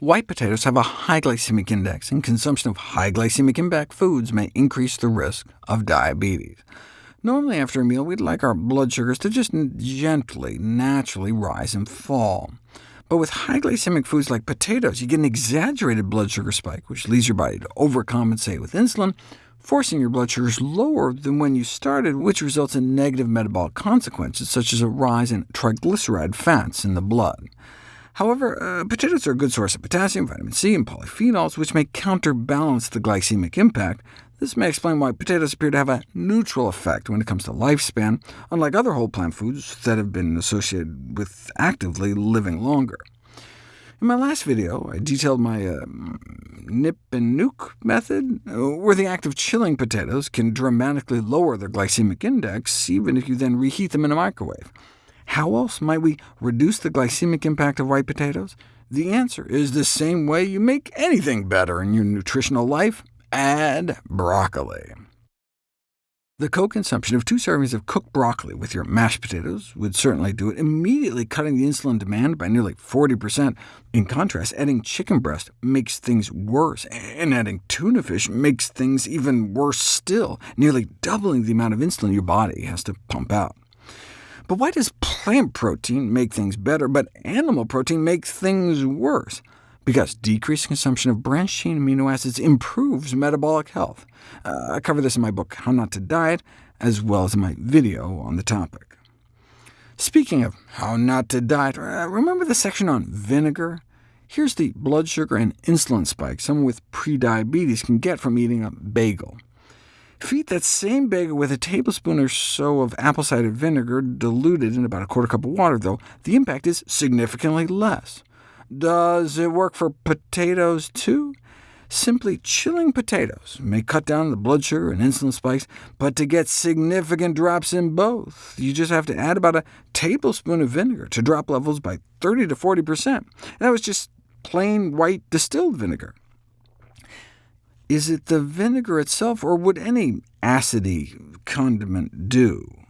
White potatoes have a high glycemic index, and consumption of high glycemic impact foods may increase the risk of diabetes. Normally after a meal, we'd like our blood sugars to just gently, naturally rise and fall. But with high glycemic foods like potatoes, you get an exaggerated blood sugar spike, which leads your body to overcompensate with insulin, forcing your blood sugars lower than when you started, which results in negative metabolic consequences, such as a rise in triglyceride fats in the blood. However, uh, potatoes are a good source of potassium, vitamin C, and polyphenols, which may counterbalance the glycemic impact. This may explain why potatoes appear to have a neutral effect when it comes to lifespan, unlike other whole plant foods that have been associated with actively living longer. In my last video, I detailed my uh, nip and nuke method, uh, where the act of chilling potatoes can dramatically lower their glycemic index, even if you then reheat them in a microwave. How else might we reduce the glycemic impact of white potatoes? The answer is the same way you make anything better in your nutritional life, add broccoli. The co-consumption of two servings of cooked broccoli with your mashed potatoes would certainly do it, immediately cutting the insulin demand by nearly 40%. In contrast, adding chicken breast makes things worse, and adding tuna fish makes things even worse still, nearly doubling the amount of insulin your body has to pump out. But why does plant protein make things better, but animal protein makes things worse? Because decreased consumption of branched-chain amino acids improves metabolic health. Uh, I cover this in my book, How Not to Diet, as well as in my video on the topic. Speaking of how not to diet, uh, remember the section on vinegar? Here's the blood sugar and insulin spike someone with prediabetes can get from eating a bagel. Feed that same bagel with a tablespoon or so of apple cider vinegar diluted in about a quarter cup of water, though the impact is significantly less. Does it work for potatoes too? Simply chilling potatoes may cut down the blood sugar and insulin spikes, but to get significant drops in both, you just have to add about a tablespoon of vinegar to drop levels by 30 to 40%. And that was just plain white distilled vinegar. Is it the vinegar itself, or would any acidy condiment do?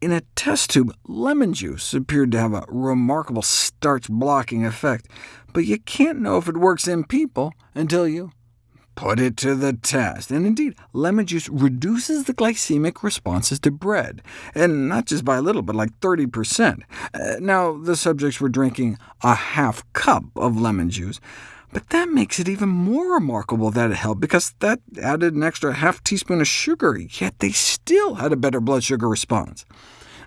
In a test tube, lemon juice appeared to have a remarkable starch-blocking effect, but you can't know if it works in people until you put it to the test. And indeed, lemon juice reduces the glycemic responses to bread, and not just by a little, but like 30%. Uh, now, the subjects were drinking a half cup of lemon juice, but that makes it even more remarkable that it helped, because that added an extra half teaspoon of sugar, yet they still had a better blood sugar response.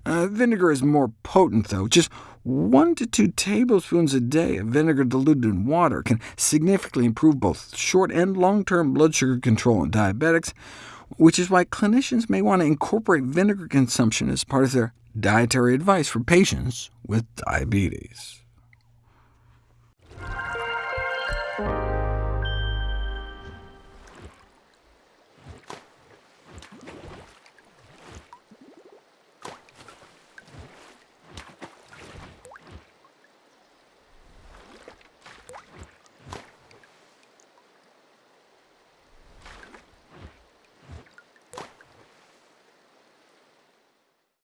Uh, vinegar is more potent, though. Just 1 to 2 tablespoons a day of vinegar diluted in water can significantly improve both short and long-term blood sugar control in diabetics, which is why clinicians may want to incorporate vinegar consumption as part of their dietary advice for patients with diabetes.